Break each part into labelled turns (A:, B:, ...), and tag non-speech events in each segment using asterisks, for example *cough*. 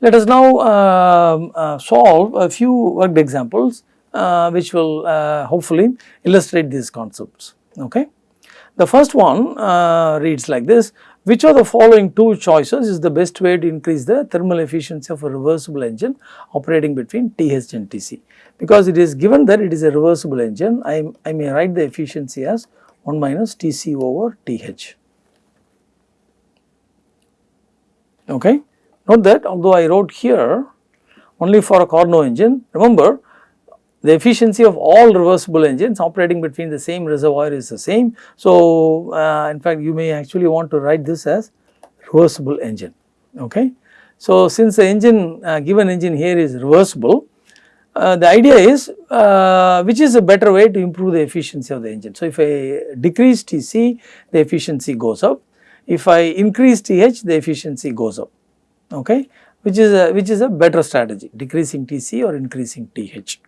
A: Let us now um, uh, solve a few worked examples uh, which will uh, hopefully illustrate these concepts. Okay. The first one uh, reads like this, which of the following two choices is the best way to increase the thermal efficiency of a reversible engine operating between TH and TC. Because it is given that it is a reversible engine, I, I may write the efficiency as 1 minus TC over TH. Okay. Note that although I wrote here only for a Carnot engine, remember the efficiency of all reversible engines operating between the same reservoir is the same. So, uh, in fact you may actually want to write this as reversible engine. Okay. So, since the engine uh, given engine here is reversible, uh, the idea is uh, which is a better way to improve the efficiency of the engine. So, if I decrease TC the efficiency goes up, if I increase TH the efficiency goes up, okay, which is a which is a better strategy decreasing TC or increasing TH.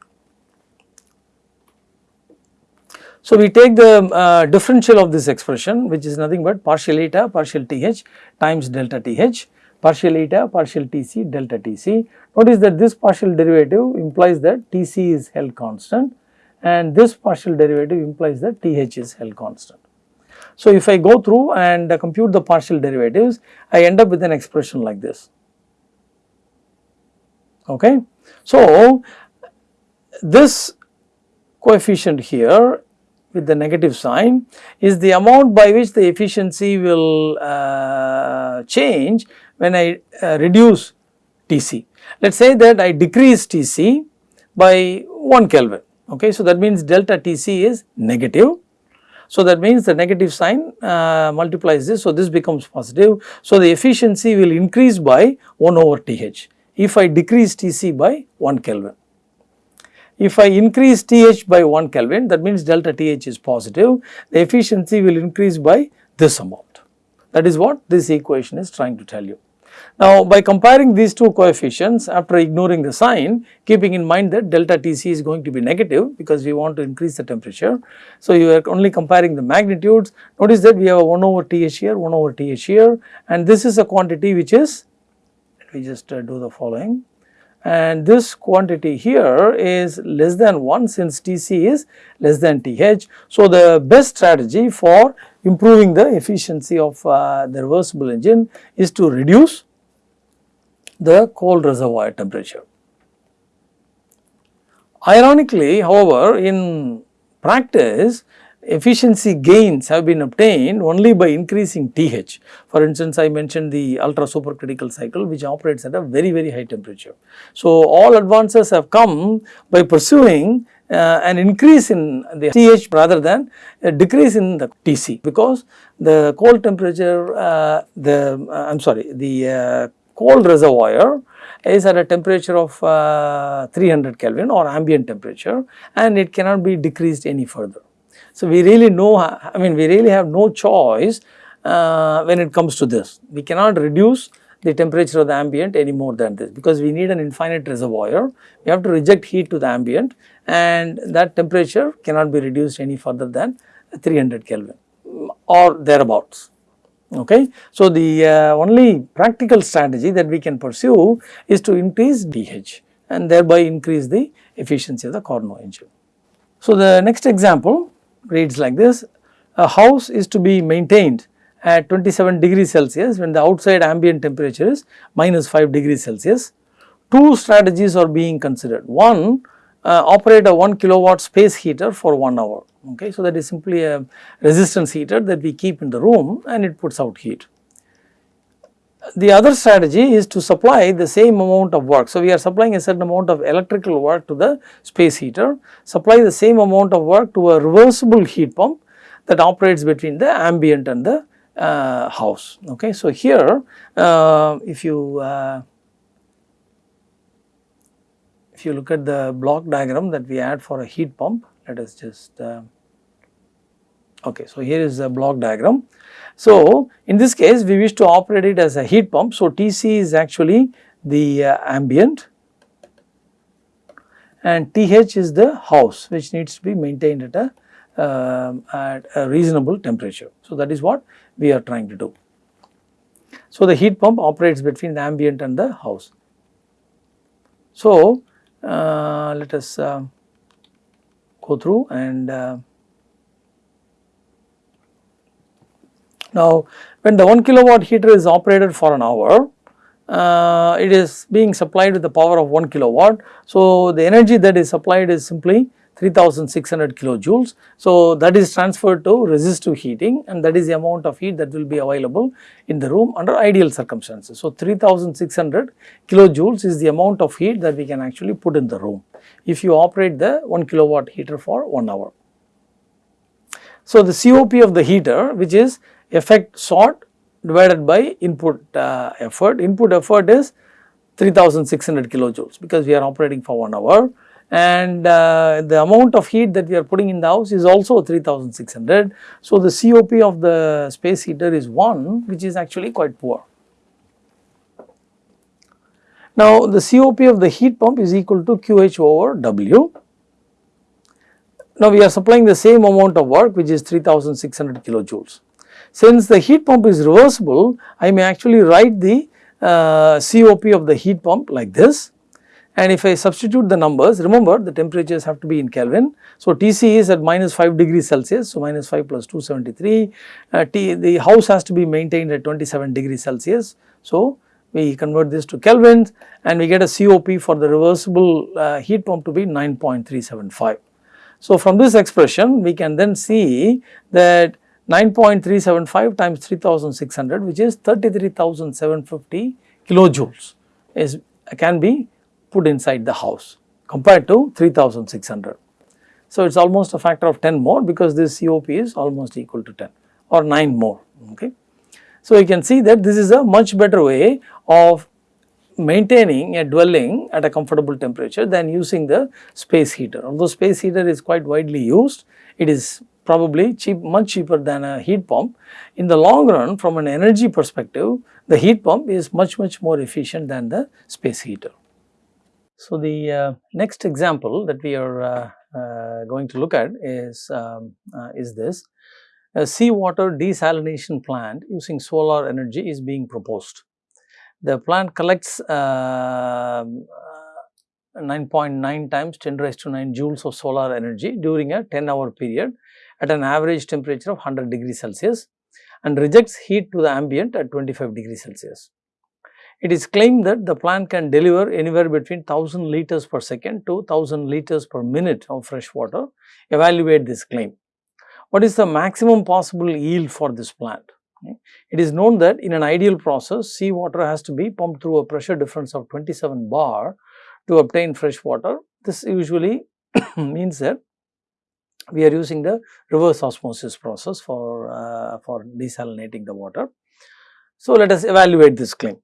A: So, we take the uh, differential of this expression which is nothing but partial eta partial TH times delta TH partial eta partial TC delta TC. Notice that this partial derivative implies that TC is held constant and this partial derivative implies that TH is held constant. So, if I go through and uh, compute the partial derivatives I end up with an expression like this. Okay. So, this coefficient here with the negative sign is the amount by which the efficiency will uh, change when I uh, reduce Tc. Let us say that I decrease Tc by 1 Kelvin. Okay. So, that means delta Tc is negative. So, that means the negative sign uh, multiplies this. So, this becomes positive. So, the efficiency will increase by 1 over Th if I decrease Tc by 1 Kelvin. If I increase TH by 1 Kelvin that means delta TH is positive, the efficiency will increase by this amount. That is what this equation is trying to tell you. Now, by comparing these two coefficients after ignoring the sign keeping in mind that delta Tc is going to be negative because we want to increase the temperature. So, you are only comparing the magnitudes notice that we have 1 over Th here 1 over Th here and this is a quantity which is let me just uh, do the following and this quantity here is less than 1 since Tc is less than Th. So, the best strategy for improving the efficiency of uh, the reversible engine is to reduce the cold reservoir temperature. Ironically, however, in practice efficiency gains have been obtained only by increasing TH. For instance, I mentioned the ultra supercritical cycle which operates at a very very high temperature. So, all advances have come by pursuing uh, an increase in the TH rather than a decrease in the TC because the cold temperature uh, the uh, I am sorry the uh, cold reservoir is at a temperature of uh, 300 Kelvin or ambient temperature and it cannot be decreased any further. So, we really know I mean we really have no choice uh, when it comes to this. We cannot reduce the temperature of the ambient any more than this because we need an infinite reservoir. We have to reject heat to the ambient and that temperature cannot be reduced any further than 300 Kelvin or thereabouts. Okay. So, the uh, only practical strategy that we can pursue is to increase TH and thereby increase the efficiency of the Carnot engine. So, the next example reads like this, a house is to be maintained at 27 degrees Celsius when the outside ambient temperature is minus 5 degrees Celsius. Two strategies are being considered. One, uh, operate a 1 kilowatt space heater for 1 hour. Okay. So, that is simply a resistance heater that we keep in the room and it puts out heat. The other strategy is to supply the same amount of work. So, we are supplying a certain amount of electrical work to the space heater, supply the same amount of work to a reversible heat pump that operates between the ambient and the uh, house. Okay. So, here uh, if you uh, if you look at the block diagram that we add for a heat pump, let us just uh, okay. So, here is a block diagram. So, in this case we wish to operate it as a heat pump. So, Tc is actually the uh, ambient and Th is the house which needs to be maintained at a uh, at a reasonable temperature. So, that is what we are trying to do. So, the heat pump operates between the ambient and the house. So, uh, let us uh, go through and now when the 1 kilowatt heater is operated for an hour uh, it is being supplied with the power of 1 kilowatt. So, the energy that is supplied is simply 3600 kilojoules. So, that is transferred to resistive heating and that is the amount of heat that will be available in the room under ideal circumstances. So, 3600 kilojoules is the amount of heat that we can actually put in the room if you operate the 1 kilowatt heater for 1 hour. So, the COP of the heater which is effect sought divided by input uh, effort, input effort is 3600 kilojoules because we are operating for 1 hour and uh, the amount of heat that we are putting in the house is also 3600. So, the COP of the space heater is 1 which is actually quite poor. Now, the COP of the heat pump is equal to QH over W. Now, we are supplying the same amount of work which is 3600 kilojoules. Since the heat pump is reversible, I may actually write the uh, COP of the heat pump like this and if I substitute the numbers, remember the temperatures have to be in Kelvin. So, Tc is at minus 5 degrees Celsius, so minus 5 plus 273. Uh, T, the house has to be maintained at 27 degrees Celsius. So, we convert this to kelvins and we get a COP for the reversible uh, heat pump to be 9.375. So, from this expression we can then see that 9.375 times 3600 which is 33,750 kilojoules is can be put inside the house compared to 3600. So, it is almost a factor of 10 more because this COP is almost equal to 10 or 9 more. Okay. So, you can see that this is a much better way of maintaining a dwelling at a comfortable temperature than using the space heater. Although space heater is quite widely used, it is probably cheap, much cheaper than a heat pump. In the long run from an energy perspective, the heat pump is much much more efficient than the space heater. So, the uh, next example that we are uh, uh, going to look at is, um, uh, is this. A seawater desalination plant using solar energy is being proposed. The plant collects 9.9 um, uh, times 10 raised to 9 joules of solar energy during a 10 hour period at an average temperature of 100 degrees Celsius and rejects heat to the ambient at 25 degrees Celsius. It is claimed that the plant can deliver anywhere between 1000 liters per second to 1000 liters per minute of fresh water. Evaluate this claim. What is the maximum possible yield for this plant? It is known that in an ideal process, seawater has to be pumped through a pressure difference of 27 bar to obtain fresh water. This usually *coughs* means that we are using the reverse osmosis process for, uh, for desalinating the water. So, let us evaluate this claim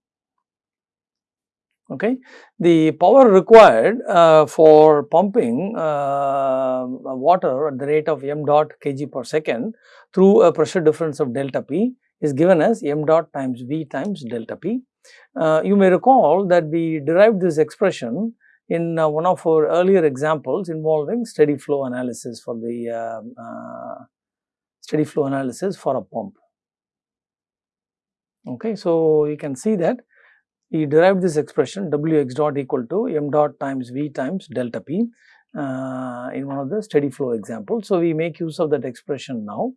A: okay. The power required uh, for pumping uh, water at the rate of m dot kg per second through a pressure difference of delta P is given as m dot times V times delta P. Uh, you may recall that we derived this expression in uh, one of our earlier examples involving steady flow analysis for the um, uh, steady flow analysis for a pump. Okay, so you can see that we derived this expression W x dot equal to m dot times V times delta P uh, in one of the steady flow examples. So, we make use of that expression now.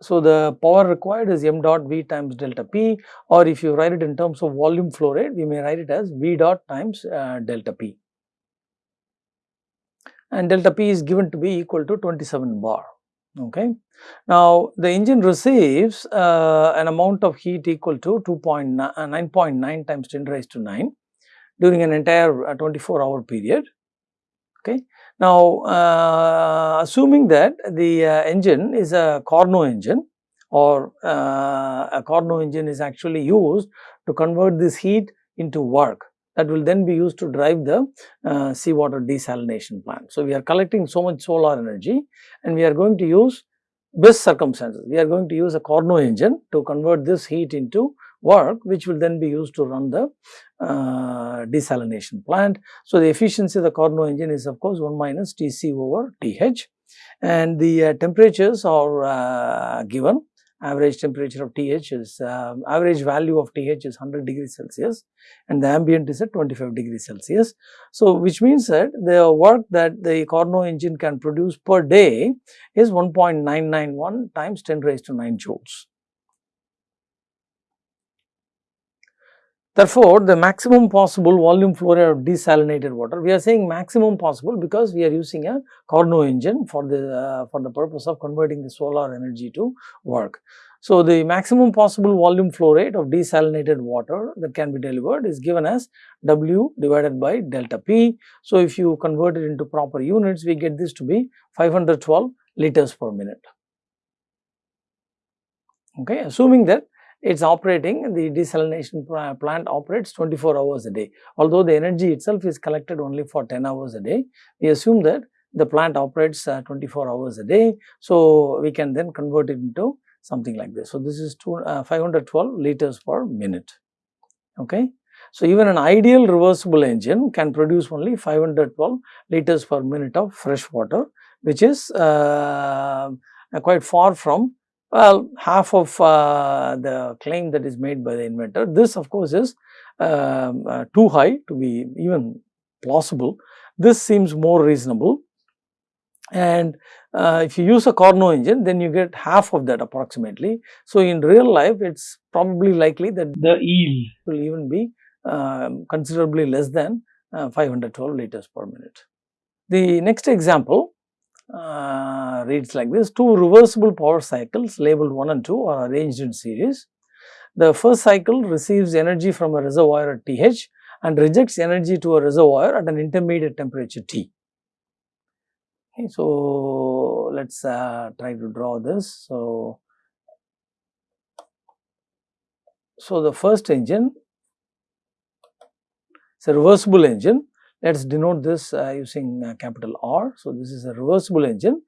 A: So, the power required is m dot V times delta P or if you write it in terms of volume flow rate, we may write it as V dot times uh, delta P and delta P is given to be equal to 27 bar. Okay. Now, the engine receives uh, an amount of heat equal to 2.9.9 uh, times 10 raised to 9 during an entire uh, 24 hour period. Okay. Now, uh, assuming that the uh, engine is a Carnot engine or uh, a Carnot engine is actually used to convert this heat into work that will then be used to drive the uh, seawater desalination plant. So, we are collecting so much solar energy and we are going to use best circumstances. We are going to use a Carnot engine to convert this heat into work which will then be used to run the uh, desalination plant. So, the efficiency of the Carnot engine is of course 1 minus Tc over Th and the uh, temperatures are uh, given average temperature of TH is uh, average value of TH is 100 degrees Celsius and the ambient is at 25 degrees Celsius. So, which means that the work that the Carnot engine can produce per day is 1.991 times 10 raised to 9 joules. Therefore, the maximum possible volume flow rate of desalinated water, we are saying maximum possible because we are using a Carnot engine for the uh, for the purpose of converting the solar energy to work. So, the maximum possible volume flow rate of desalinated water that can be delivered is given as W divided by delta P. So, if you convert it into proper units, we get this to be 512 liters per minute. Okay, assuming that it is operating the desalination plant operates 24 hours a day. Although the energy itself is collected only for 10 hours a day, we assume that the plant operates uh, 24 hours a day. So, we can then convert it into something like this. So, this is two, uh, 512 liters per minute. Okay. So, even an ideal reversible engine can produce only 512 liters per minute of fresh water, which is uh, quite far from well, half of uh, the claim that is made by the inventor, this of course is um, uh, too high to be even plausible. This seems more reasonable and uh, if you use a Carnot engine then you get half of that approximately. So, in real life it is probably likely that the yield will even be um, considerably less than uh, 512 liters per minute. The next example uh, reads like this two reversible power cycles labeled 1 and 2 are arranged in series. The first cycle receives energy from a reservoir at TH and rejects energy to a reservoir at an intermediate temperature T. Okay, so, let us uh, try to draw this. So, so the first engine is a reversible engine let us denote this uh, using uh, capital R. So, this is a reversible engine.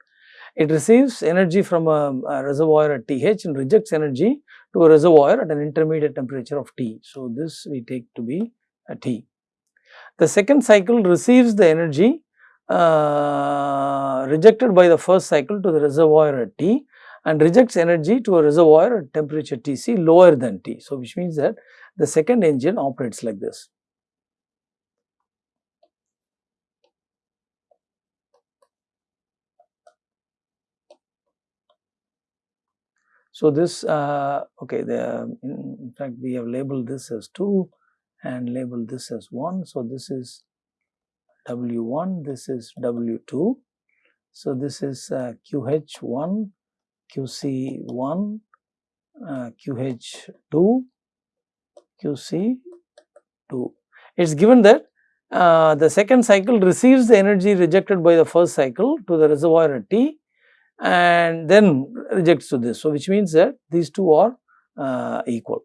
A: It receives energy from a, a, reservoir at TH and rejects energy to a reservoir at an intermediate temperature of T. So, this we take to be a T. The second cycle receives the energy uh, rejected by the first cycle to the reservoir at T and rejects energy to a reservoir at temperature Tc lower than T. So, which means that the second engine operates like this. So, this uh, okay the in, fact we have labeled this as 2 and labeled this as 1. So, this is W1 this is W2. So, this is uh, QH1 QC1 uh, QH2 QC2. It is given that uh, the second cycle receives the energy rejected by the first cycle to the reservoir at T and then rejects to this. So, which means that these two are uh, equal.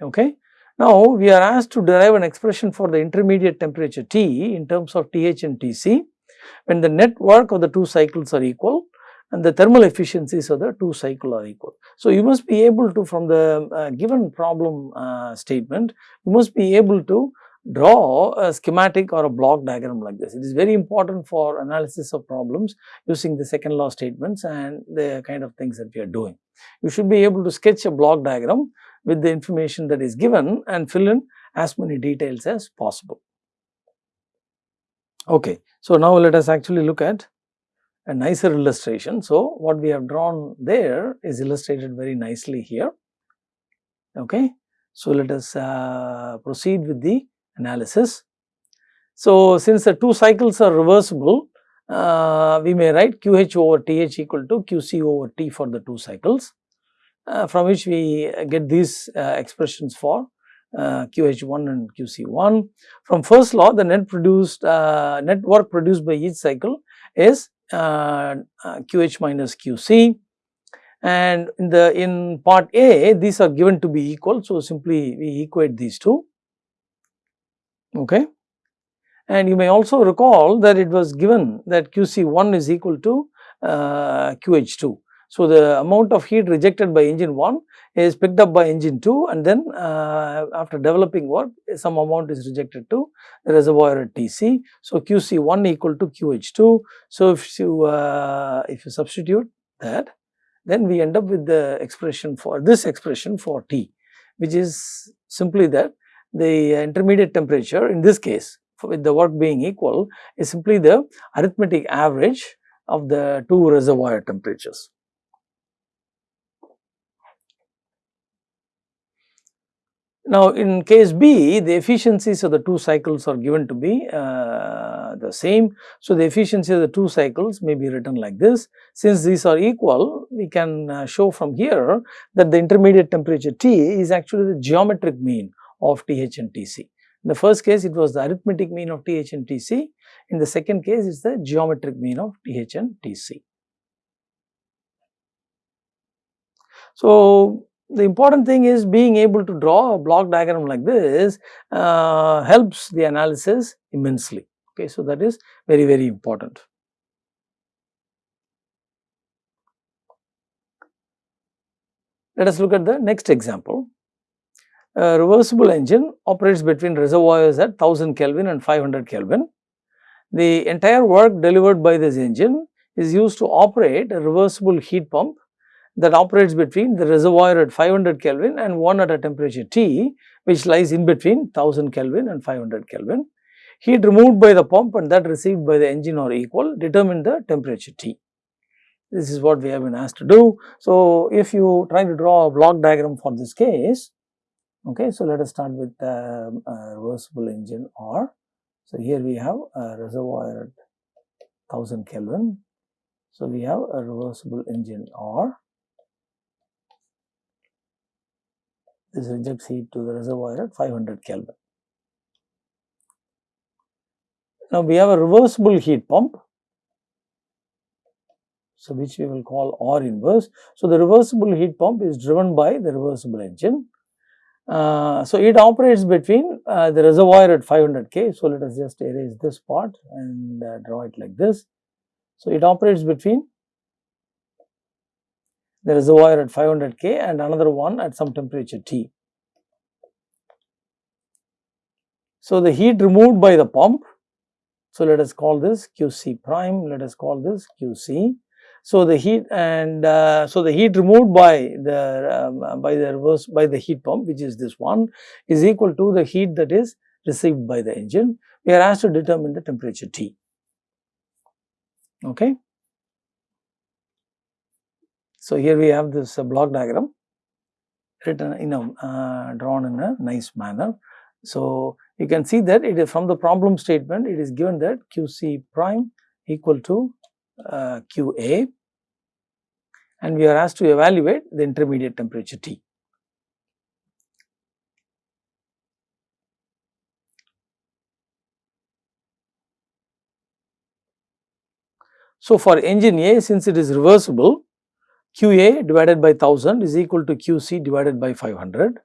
A: Okay. Now, we are asked to derive an expression for the intermediate temperature T in terms of TH and TC when the net work of the two cycles are equal and the thermal efficiencies of the two cycle are equal. So, you must be able to from the uh, given problem uh, statement, you must be able to draw a schematic or a block diagram like this. It is very important for analysis of problems using the second law statements and the kind of things that we are doing. You should be able to sketch a block diagram with the information that is given and fill in as many details as possible. Okay. So, now let us actually look at a nicer illustration. So, what we have drawn there is illustrated very nicely here. Okay. So, let us uh, proceed with the analysis. So, since the two cycles are reversible, uh, we may write QH over TH equal to QC over T for the two cycles, uh, from which we get these uh, expressions for QH1 uh, and QC1. From first law, the net produced uh, net work produced by each cycle is QH uh, minus QC and in the in part A these are given to be equal. So, simply we equate these two okay. And you may also recall that it was given that QC1 is equal to uh, QH2. So, the amount of heat rejected by engine 1 is picked up by engine 2 and then uh, after developing work some amount is rejected to the reservoir at TC. So, QC1 equal to QH2. So, if you uh, if you substitute that then we end up with the expression for this expression for T which is simply that the intermediate temperature in this case with the work being equal is simply the arithmetic average of the two reservoir temperatures. Now, in case B, the efficiencies of the two cycles are given to be uh, the same. So, the efficiency of the two cycles may be written like this. Since these are equal, we can uh, show from here that the intermediate temperature T is actually the geometric mean of TH and TC. In the first case, it was the arithmetic mean of TH and TC. In the second case, it is the geometric mean of TH and TC. So, the important thing is being able to draw a block diagram like this uh, helps the analysis immensely. Okay, so that is very very important. Let us look at the next example. A reversible engine operates between reservoirs at 1000 Kelvin and 500 Kelvin. The entire work delivered by this engine is used to operate a reversible heat pump that operates between the reservoir at 500 Kelvin and one at a temperature T which lies in between 1000 Kelvin and 500 Kelvin. Heat removed by the pump and that received by the engine are equal determine the temperature T. This is what we have been asked to do. So, if you try to draw a block diagram for this case, okay, so let us start with the uh, reversible engine R. So, here we have a reservoir at 1000 Kelvin. So, we have a reversible engine R this rejects heat to the reservoir at 500 Kelvin. Now, we have a reversible heat pump, so which we will call R inverse. So, the reversible heat pump is driven by the reversible engine. Uh, so, it operates between uh, the reservoir at 500 K. So, let us just erase this part and uh, draw it like this. So, it operates between the reservoir at 500 K and another one at some temperature T. So, the heat removed by the pump, so let us call this QC prime, let us call this QC. So, the heat and uh, so the heat removed by the um, by the reverse by the heat pump which is this one is equal to the heat that is received by the engine. We are asked to determine the temperature T. Okay. So, here we have this uh, block diagram written in a uh, drawn in a nice manner. So, you can see that it is from the problem statement it is given that QC prime equal to uh, QA and we are asked to evaluate the intermediate temperature T. So, for engine A since it is reversible QA divided by 1000 is equal to QC divided by 500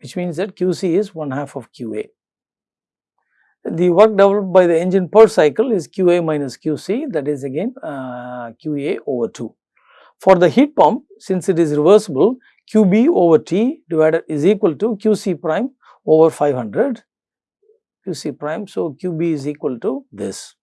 A: which means that QC is 1 half of QA. The work developed by the engine per cycle is QA minus QC that is again uh, QA over 2. For the heat pump since it is reversible QB over T divided is equal to QC prime over 500 QC prime. So, QB is equal to this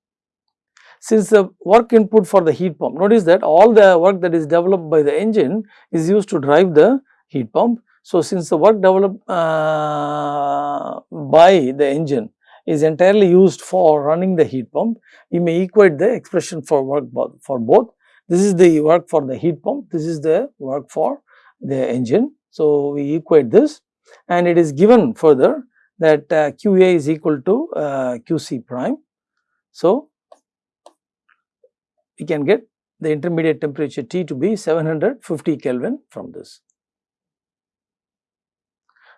A: since the work input for the heat pump, notice that all the work that is developed by the engine is used to drive the heat pump. So, since the work developed uh, by the engine is entirely used for running the heat pump, we may equate the expression for work for both. This is the work for the heat pump, this is the work for the engine. So, we equate this and it is given further that uh, QA is equal to uh, QC prime. So, we can get the intermediate temperature T to be 750 Kelvin from this.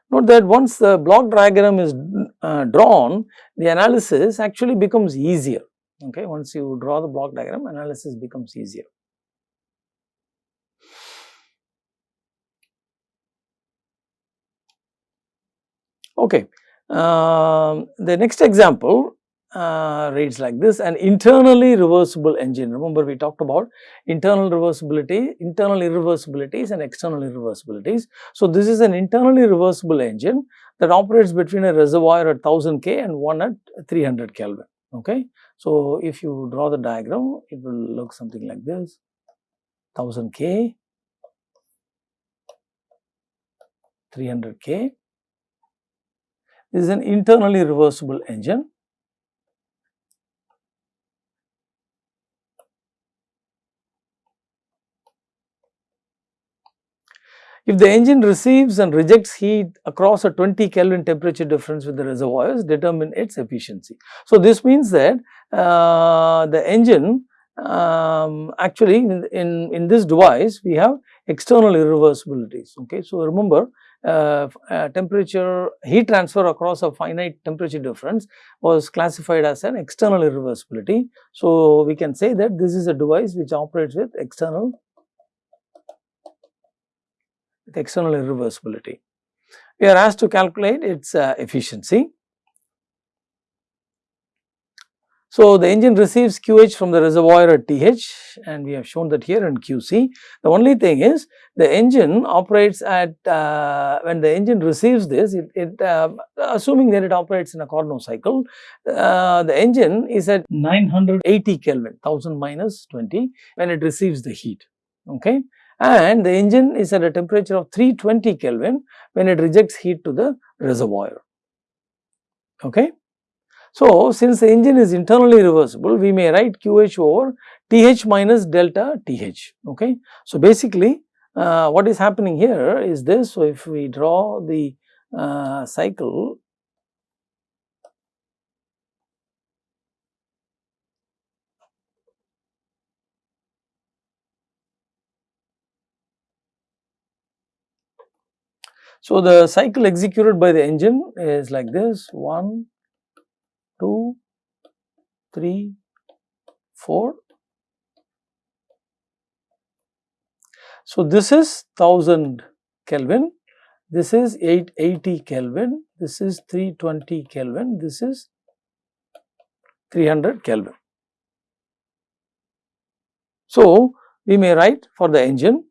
A: Note that once the block diagram is uh, drawn, the analysis actually becomes easier. Okay, once you draw the block diagram, analysis becomes easier. Okay, uh, the next example uh, reads like this an internally reversible engine. Remember we talked about internal reversibility, internal irreversibilities and external irreversibilities. So, this is an internally reversible engine that operates between a reservoir at 1000 K and one at 300 Kelvin. Okay. So, if you draw the diagram, it will look something like this 1000 K, 300 K. This is an internally reversible engine If the engine receives and rejects heat across a 20 Kelvin temperature difference with the reservoirs determine its efficiency. So, this means that uh, the engine um, actually in, in, in, this device we have external irreversibilities. Okay. So, remember uh, uh, temperature heat transfer across a finite temperature difference was classified as an external irreversibility. So, we can say that this is a device which operates with external with external irreversibility. We are asked to calculate its uh, efficiency. So, the engine receives QH from the reservoir at TH and we have shown that here in QC. The only thing is the engine operates at uh, when the engine receives this it, it uh, assuming that it operates in a Carnot cycle uh, the engine is at 980 Kelvin 1000 minus 20 when it receives the heat okay and the engine is at a temperature of 320 Kelvin when it rejects heat to the reservoir. Okay. So, since the engine is internally reversible, we may write QH over TH minus delta TH. Okay. So, basically uh, what is happening here is this. So, if we draw the uh, cycle So, the cycle executed by the engine is like this. 1, 2, 3, 4. So, this is 1000 Kelvin, this is 880 Kelvin, this is 320 Kelvin, this is 300 Kelvin. So, we may write for the engine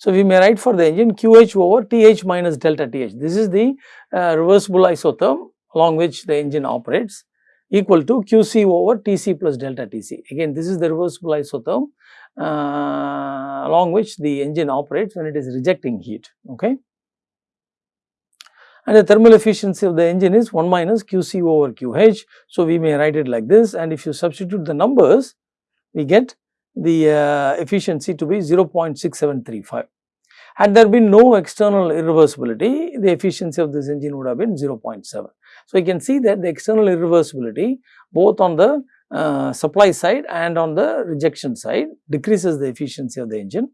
A: So, we may write for the engine QH over TH minus delta TH. This is the uh, reversible isotherm along which the engine operates equal to QC over TC plus delta TC. Again, this is the reversible isotherm uh, along which the engine operates when it is rejecting heat. Okay. And the thermal efficiency of the engine is 1 minus QC over QH. So, we may write it like this and if you substitute the numbers, we get the uh, efficiency to be 0.6735. Had there been no external irreversibility, the efficiency of this engine would have been 0.7. So, you can see that the external irreversibility both on the uh, supply side and on the rejection side decreases the efficiency of the engine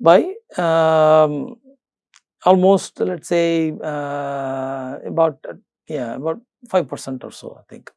A: by um, almost let us say uh, about uh, yeah about 5 percent or so I think.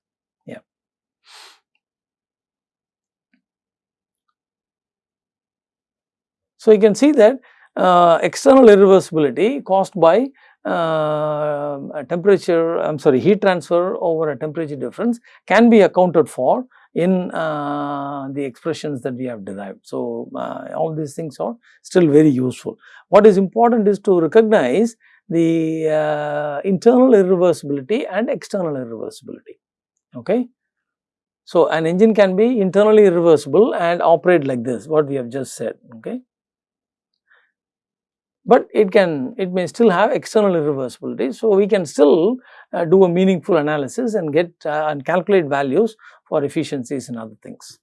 A: So, you can see that uh, external irreversibility caused by uh, temperature, I am sorry, heat transfer over a temperature difference can be accounted for in uh, the expressions that we have derived. So, uh, all these things are still very useful. What is important is to recognize the uh, internal irreversibility and external irreversibility. Okay. So, an engine can be internally irreversible and operate like this, what we have just said. Okay but it can it may still have external irreversibility. So, we can still uh, do a meaningful analysis and get uh, and calculate values for efficiencies and other things.